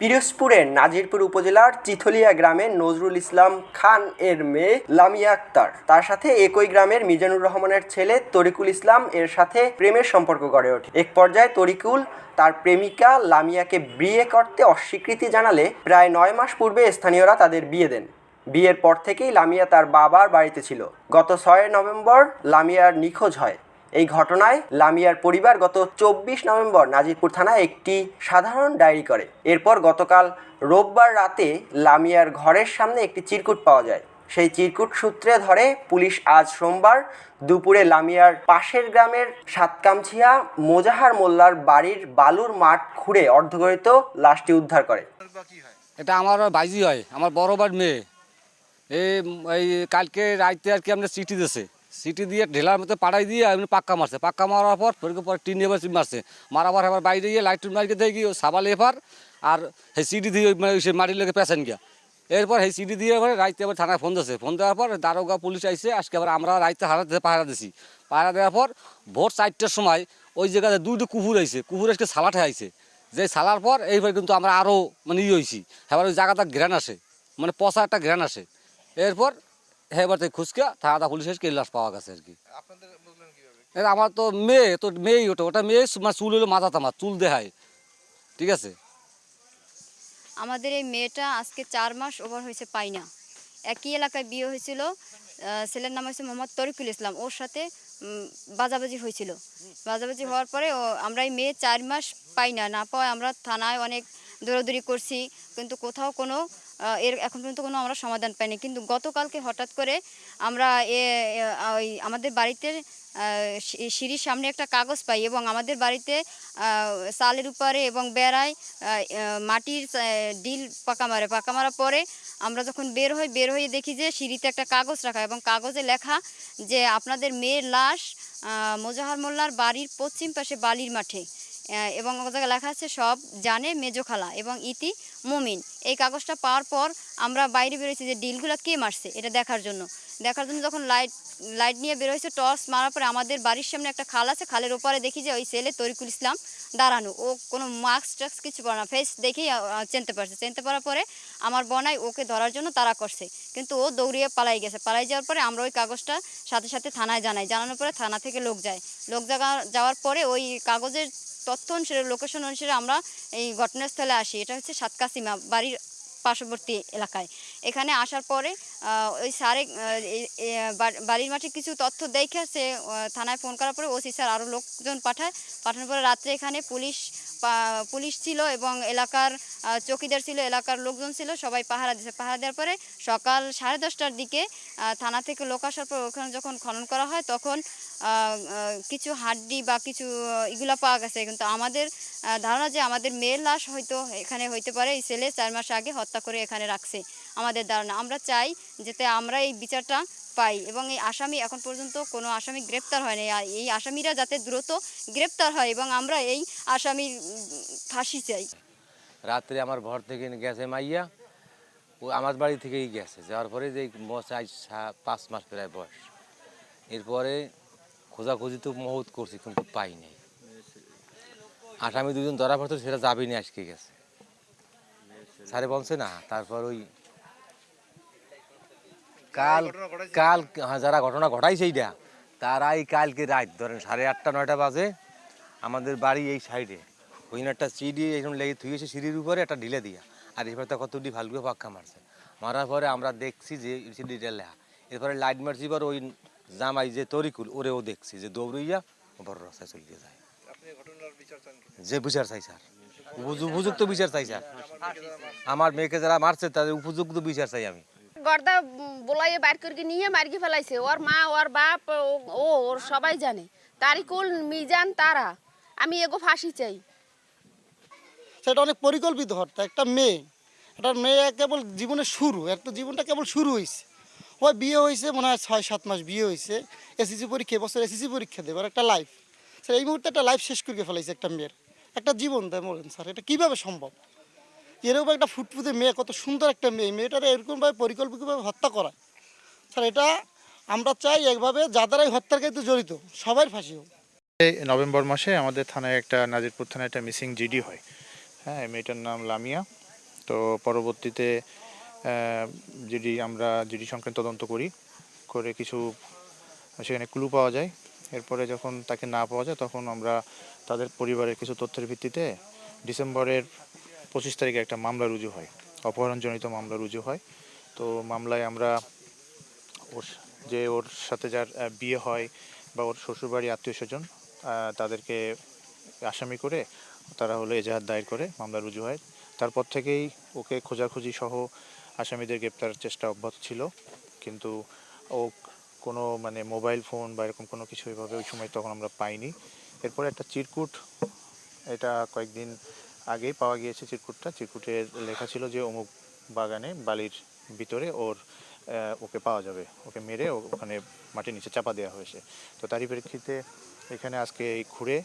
পিরোজপুরের নাজিরপুর উপজেলার চিথলিয়া গ্রামের নজরুল ইসলাম খান এর মেয়ে লামিয়া আক্তার। তার সাথে একই গ্রামের মিজানুর রহমানের ছেলে তরিকুল ইসলাম এর সাথে প্রেমের সম্পর্ক গড়ে ওঠে। এক পর্যায়ে তরিকুল তার প্রেমিকা লামিয়াকে বিয়ে করতে অস্বীকৃতি জানালে প্রায় নয় মাস পূর্বে স্থানীয়রা তাদের বিয়ে দেন। বিয়ের পর থেকেই লামিয়া তার বাবার বাড়িতে ছিল। গত ছয় নভেম্বর লামিয়ার নিখোঁজ হয়। এই ঘটনায় লামিয়ার পরিবার গত চব্বিশ নভেম্বর নাজিরপুর থানায় একটি সাধারণ ডায়েরি করে। এরপর গতকাল রোববার রাতে লামিয়ার ঘরের সামনে একটি চিরকুট পাওয়া যায়। সেই চিরকুট সূত্রে ধরে পুলিশ আজ সোমবার দুপুরে লামিয়ার পাশের গ্রামের সাতকামছিয়া মোজাহার মোল্লার বাড়ির বালুর মাঠ খুঁড়ে অর্ধগরিত লাশটি উদ্ধার করে। এটা আমার বাইজি হয়, আমার বড় মেয়ে। এই কালকে রাইতে আর কি আমরা সিটি দিয়েছে সিটি দিয়ে ঢেলার মতো পাড়াই দিয়ে এমনি পাক্কা মারছে। পাক্কা মারার পর পরে পরে টিন এবার মারছে। মারাবার এবার বাইরে গিয়ে লাইট মারিকে দিয়ে গিয়ে সাবাল এবার আর সেই সিটি দিয়ে মানে মাটির লেগে পেছেন গিয়া। এরপর সেই সিটি দিয়ে এবার রাইতে আবার থানায় ফোন দিয়েছে ফোন দেওয়ার পর দারোগা পুলিশ আইসে আজকে আবার আমরা রাইতে হারা পাহারা দিছি। পাহারা দেওয়ার পর ভোর চারটের সময় ওই জায়গাতে দুইটা কুকুর আইছে। কুকুর আজকে সালাঠে আইছে। যে সালার পর এইবার কিন্তু আমরা আরও মানে ই হয়েছি এবার ওই জায়গাটা ঘ্রাণ আসে। মানে পচা একটা ঘ্রাণ আসে। এরপর এবার থেকে খুচকা থানা পুলিশ এসে লাশ পাওয়া গেছে আর কি। আমার তো মেয়ে তো মেয়েই ওটা ওটা মেয়ে মানে চুল হলো মাথা তামা চুল দেখায়। ঠিক আছে? আমাদের এই মেয়েটা আজকে চার মাস ওভার হয়েছে পাই না। একই এলাকায় বিয়ে হয়েছিল ছেলের নাম হয়েছে মোহাম্মদ তরিকুল ইসলাম ওর সাথে বাজাবাজি হয়েছিল। বাজাবাজি হওয়ার পরে ও আমরা এই মেয়ে চার মাস পাই না না পাওয়ায় আমরা থানায় অনেক দৌড়াদৌড়ি করছি কিন্তু কোথাও কোনো এর এখন পর্যন্ত কোনো আমরা সমাধান পাইনি। কিন্তু গতকালকে হঠাৎ করে আমরা এ ওই আমাদের বাড়িতে সিঁড়ির সামনে একটা কাগজ পাই এবং আমাদের বাড়িতে চালের উপরে এবং বেড়ায় মাটির ডিল পাকা মারে। পাকা মারার পরে আমরা যখন বের হই, বের হয়ে দেখি যে সিঁড়িতে একটা কাগজ রাখা এবং কাগজে লেখা যে আপনাদের মেয়ের লাশ মোজাহার মোল্লার বাড়ির পশ্চিম পাশে বালির মাঠে। এবং ও জায়গায় লেখা আছে, সব জানে মেজো খালা এবং ইতি মুমিন। এই কাগজটা পাওয়ার পর আমরা বাইরে বেরোয়েছি যে ডিলগুলো কে মারছে, এটা দেখার জন্য। দেখার জন্য যখন লাইট লাইট নিয়ে বেরোয়েছে টর্চ মারার পরে আমাদের বাড়ির সামনে একটা খাল আছে, খালের ওপারে দেখি যে ওই ছেলে তরিকুল ইসলাম দাঁড়ানো। ও কোনো মাস্ক টাস্ক কিছু পরে না ফেস দেখেই চিনতে পারছে। চিনতে পারার পরে আমার বনাই ওকে ধরার জন্য তারা করছে। কিন্তু ও দৌড়িয়ে পালাই গেছে। পালাই যাওয়ার পরে আমরা ওই কাগজটা সাথে সাথে থানায় জানাই। জানানোর পরে থানা থেকে লোক যায়। লোক যাওয়ার পরে ওই কাগজের তথ্য অনুসারে লোকেশন অনুসারে আমরা এই ঘটনাস্থলে আসি। এটা হচ্ছে সাতকাসিমা বাড়ির পার্শ্ববর্তী এলাকায়। এখানে আসার পরে ওই স্যারে বাড়ির মাঠে কিছু তথ্য দেখে সে থানায় ফোন করার পরে ওসি স্যার আরও লোকজন পাঠায়। পাঠানোর পরে রাত্রে এখানে পুলিশ পুলিশ ছিল এবং এলাকার চৌকিদার ছিল, এলাকার লোকজন ছিল, সবাই পাহারা দিয়েছে পাহারা দেওয়ার পরে সকাল সাড়ে দশটার দিকে থানা থেকে লোক আসার পর ওখানে যখন খনন করা হয় তখন কিছু হাড্ডি বা কিছু এগুলা পাওয়া গেছে। কিন্তু আমাদের ধারণা যে আমাদের মেয়ের লাশ হয়তো এখানে হইতে পারে, এই ছেলে চার মাস আগে হত্যা করে এখানে রাখছে। আমাদের ধারণা। আমরা চাই যাতে আমরা এই বিচারটা পাই এবং এই আসামি এখন পর্যন্ত কোনো আসামি গ্রেপ্তার হয়নি। আর এই আসামিরা যাতে দ্রুত গ্রেপ্তার হয় এবং আমরা এই আসামির ফাঁসি চাই। রাত্রে আমার ঘর থেকে গেছে মাইয়া, ও আমার বাড়ি থেকেই গেছে। যাওয়ার পরে যে চাই পাঁচ মাস প্রায় বয়স। এরপরে খোঁজাখুঁজি তো মহৎ করছি, কিন্তু পাই নাই। আসামি দুজন ধরা পড়তো সেটা যাবি না আজকে গেছে। স্যারে বলছে না, তারপর ওই কাল কাল হ্যাঁ, যারা ঘটনা ঘটাইছে এইটা তারাই কালকে রাত ধরেন সাড়ে আটটা নয়টা বাজে আমাদের বাড়ি এই সাইডে। ওই একটা সিঁড়ি এরকম লেগে থুয়েছে সিঁড়ির উপরে একটা ঢিলে দিয়া। আর এবার তো কতটি ভালগুলো পাক্কা মারছে। মারার পরে আমরা দেখছি যে সিঁড়িটা লেহা। এরপরে লাইট মারছি এবার ওই জামাই যে তরিকুল ওরেও দেখছি যে দৌড়ইয়া বড় রাস্তায় চলিয়ে যায়। যে বিচার চাই স্যার। উপযু- উপযুক্ত বিচার চাই স্যার। আমার মেয়েকে যারা মারছে তাদের উপযুক্ত বিচার চাই আমি। গর্দা বলাইয়ে বাইর করে নিয়ে মার্কি ফেলাইছে। ওর মা, ওর বাপ, ও- ও, ওর সবাই জানে। তারিকুল মিজান, তারা। আমি এগো ফাঁসি চাই। সেটা অনেক পরিকল্পিত হত্যা একটা মেয়ে। একটা মেয়ে কেবল জীবনের শুরু। একটা জীবনটা কেবল শুরু হয়েছে ওই বিয়ে হয়েছে মনে হয় ছয়, সাত মাস বিয়ে হয়েছে এসএসসি পরীক্ষা এবছর এসএসসি পরীক্ষা দেবে। একটা লাইফ স্যার, এই মুহূর্তে একটা লাইফ শেষ করে ফেলাইছে একটা মেয়ের। একটা জীবন দেয় বলেন স্যার, এটা কীভাবে সম্ভব? এরকম একটা ফুটফুটে মেয়ে, কত সুন্দর একটা মেয়ে। মেয়েটারে এরকমভাবে পরিকল্পিতভাবে হত্যা করা। স্যার, এটা আমরা চাই একভাবে যাদের এই হত্যার ক্ষেত্রে জড়িত, সবাই ফাঁসি হোক। নভেম্বর মাসে আমাদের থানায় একটা, নাজিরপুর থানায় একটা মিসিং জিডি হয়। হ্যাঁ মেয়েটার নাম লামিয়া। তো পরবর্তীতে জিডি, আমরা জিডি সংক্রান্ত তদন্ত করি, করে কিছু, সেখানে ক্লু পাওয়া যায়। এরপরে যখন তাকে না পাওয়া যায়, তখন আমরা তাদের পরিবারের কিছু তথ্যের ভিত্তিতে ডিসেম্বরের পঁচিশ তারিখে একটা মামলা রুজু হয়, অপহরণজনিত মামলা রুজু হয়। তো মামলায় আমরা ওর যে ওর সাথে যার বিয়ে হয় বা ওর শ্বশুরবাড়ি আত্মীয় স্বজন তাদেরকে আসামি করে তারা হলো এজাহার দায়ের করে মামলা রুজু হয়। তারপর থেকেই ওকে খোঁজাখুঁজি সহ আসামিদের গ্রেপ্তারের চেষ্টা অব্যাহত ছিল। কিন্তু ও কোনো মানে মোবাইল ফোন বা এরকম কোনো কিছু এভাবে ওই সময় তখন আমরা পাইনি। এরপরে একটা চিরকুট, এটা কয়েকদিন আগেই পাওয়া গিয়েছে চিরকুটটা। চিরকুটের লেখা ছিল যে অমুক বাগানে বালির ভিতরে ওর ওকে পাওয়া যাবে। ওকে মেরে ওখানে মাটির নিচে চাপা দেওয়া হয়েছে। তো তারই প্রেক্ষিতে এখানে আজকে এই খুঁড়ে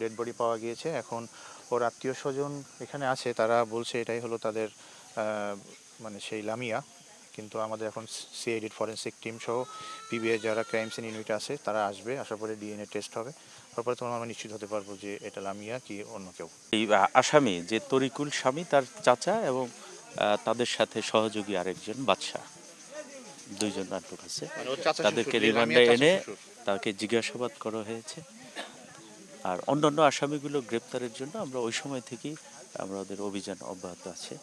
ডেড বডি পাওয়া গিয়েছে। এখন ওর আত্মীয় স্বজন এখানে আছে, তারা বলছে এটাই হলো তাদের মানে সেই লামিয়া। কিন্তু আমাদের এখন সিআইডির ফরেন্সিক টিম সহ পিবিএ যারা ক্রাইম সিন ইউনিট আছে, তারা আসবে আসার পরে ডিএনএ টেস্ট হবে। তারপরে তখন আমরা নিশ্চিত হতে পারব যে এটা লামিয়া কি অন্য কেউ। এই আসামি যে তরিকুল স্বামী তার চাচা এবং তাদের সাথে সহযোগী আরেকজন বাদশা দুইজন আটক আছে। মানে তাদেরকে রিমান্ডে এনে তাকে জিজ্ঞাসাবাদ করা হয়েছে। আর অন্যান্য আসামিগুলো গ্রেপ্তারের জন্য আমরা ওই সময় থেকেই আমরা ওদের অভিযান অব্যাহত আছে।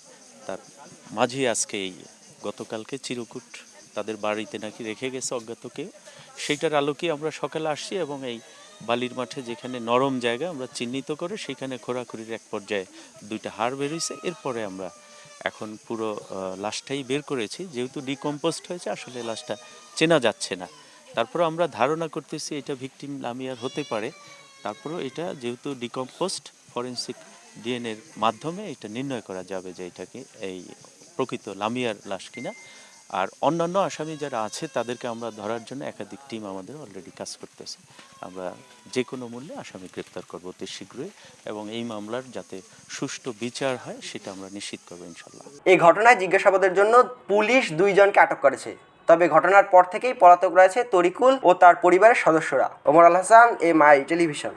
তার মাঝে আজকে এই গতকালকে চিরকুট তাদের বাড়িতে নাকি রেখে গেছে অজ্ঞাত কেউ সেইটার আলোকে আমরা সকালে আসছি এবং এই বালির মাঠে যেখানে নরম জায়গা আমরা চিহ্নিত করে সেখানে খোরাখুরির এক পর্যায়ে দুইটা হাড় বেরিয়েছে এরপরে আমরা এখন পুরো লাশটাই বের করেছি। যেহেতু ডিকম্পোস্ট হয়েছে, আসলে লাশটা চেনা যাচ্ছে না। তারপর আমরা ধারণা করতেছি এটা ভিকটিম লামিয়ার হতে পারে। তারপরেও এটা যেহেতু ডিকম্পোস্ট ফরেন্সিক ডিএনএর মাধ্যমে এটা নির্ণয় করা যাবে যে এটাকে এই প্রকৃত লামিয়ার লাশ কিনা। আর অন্যান্য আসামি যারা আছে, তাদেরকে আমরা ধরার জন্য একাধিক টিম আমাদের অলরেডি কাজ করতেছে। আমরা যে কোনো মূল্যে আসামি গ্রেপ্তার করব অতি শীঘ্রই এবং এই মামলার যাতে সুষ্ঠু বিচার হয়, সেটা আমরা নিশ্চিত করব ইনশাল্লাহ এই ঘটনায় জিজ্ঞাসাবাদের জন্য পুলিশ দুইজনকে আটক করেছে। তবে ঘটনার পর থেকেই পলাতক রয়েছে তরিকুল ও তার পরিবারের সদস্যরা। ওমর আল হাসান এ মাই টেলিভিশন।